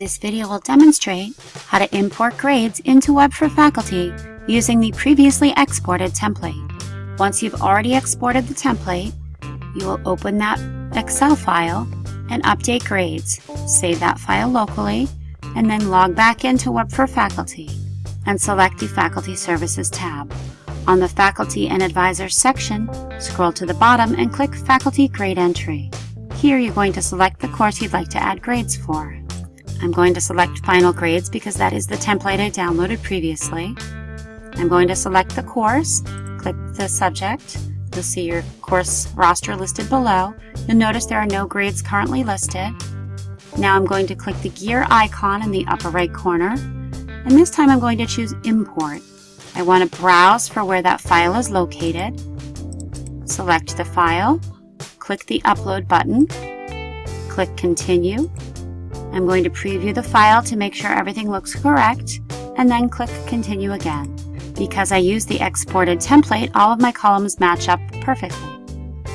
This video will demonstrate how to import grades into Web for Faculty using the previously exported template. Once you've already exported the template, you will open that Excel file and update grades. Save that file locally and then log back into Web for Faculty and select the Faculty Services tab. On the Faculty and Advisors section, scroll to the bottom and click Faculty Grade Entry. Here you're going to select the course you'd like to add grades for. I'm going to select Final Grades because that is the template I downloaded previously. I'm going to select the course, click the subject. You'll see your course roster listed below. You'll notice there are no grades currently listed. Now I'm going to click the gear icon in the upper right corner, and this time I'm going to choose Import. I want to browse for where that file is located. Select the file, click the Upload button, click Continue. I'm going to preview the file to make sure everything looks correct, and then click Continue again. Because I used the exported template, all of my columns match up perfectly.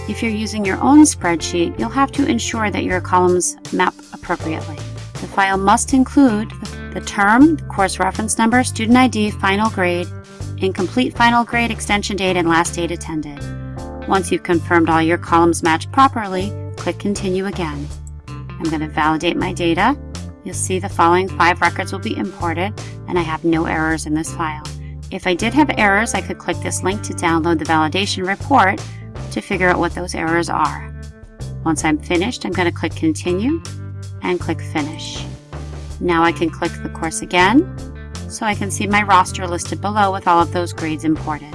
If you're using your own spreadsheet, you'll have to ensure that your columns map appropriately. The file must include the term, the course reference number, student ID, final grade, incomplete final grade, extension date, and last date attended. Once you've confirmed all your columns match properly, click Continue again. I'm going to validate my data. You'll see the following five records will be imported, and I have no errors in this file. If I did have errors, I could click this link to download the validation report to figure out what those errors are. Once I'm finished, I'm going to click Continue and click Finish. Now I can click the course again so I can see my roster listed below with all of those grades imported.